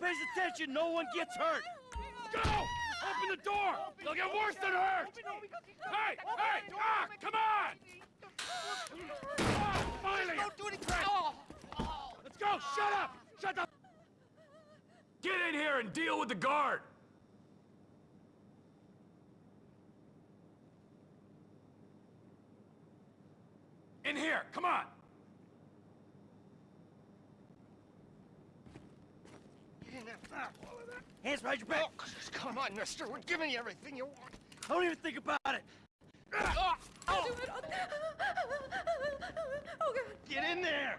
attention, no one gets hurt. Go! Open the door! They'll get worse than hurt! Hey! Hey! Ah! Come on! Ah, finally! Don't do anything! Oh! Let's go! Shut up! Shut up! Get in here and deal with the guard! In here! Come on! Get in there. Ah, all of that. Hands behind your back. Oh, come on, mister. We're giving you everything you want. Don't even think about it. Ah, I'll oh, do it. Oh, God. Get in there.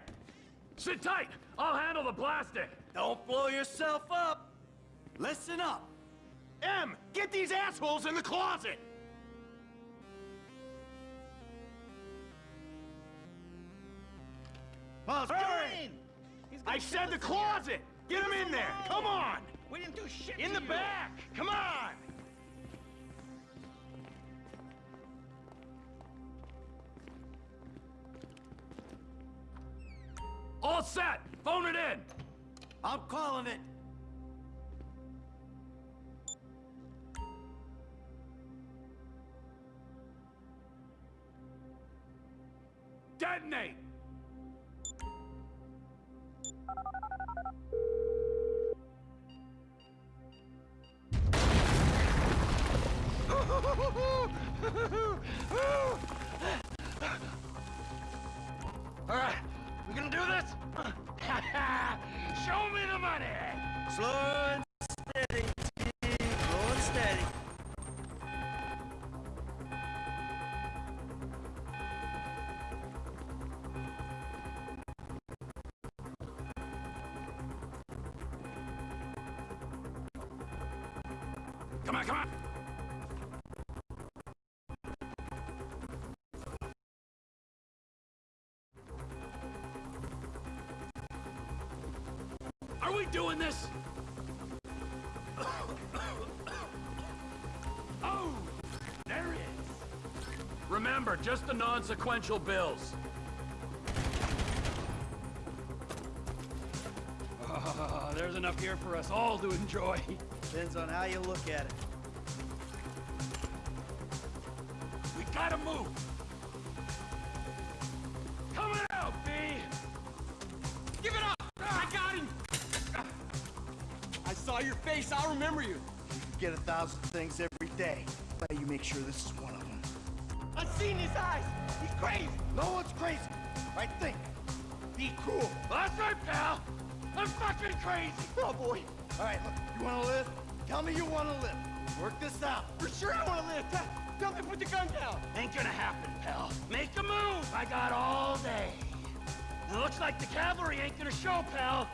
Sit tight! I'll handle the plastic. Don't blow yourself up. Listen up. M! Get these assholes in the closet! Miles, Hurry! I said the closet! Get them in there! Come on! we didn't do shit In the you. back! Come on! All set! Phone it in! I'm calling it. Detonate! All right, we gonna do this? Show me the money! Slow and steady, T. Slow and steady. Come on, come on! We doing this? oh! There it is! Remember, just the non-sequential bills. Oh, there's enough here for us all to enjoy. Depends on how you look at it. We gotta move! Saw your face. I'll remember you. You get a thousand things every day. But you make sure this is one of them. I've seen his eyes. He's crazy. No one's crazy. Right think. Be cool. That's right, pal! I'm fucking crazy! Oh, boy. All right, look. You want to live? Tell me you want to live. Work this out. For sure I want to live. Tell, tell me put the gun down. Ain't gonna happen, pal. Make a move! I got all day. It looks like the cavalry ain't gonna show, pal.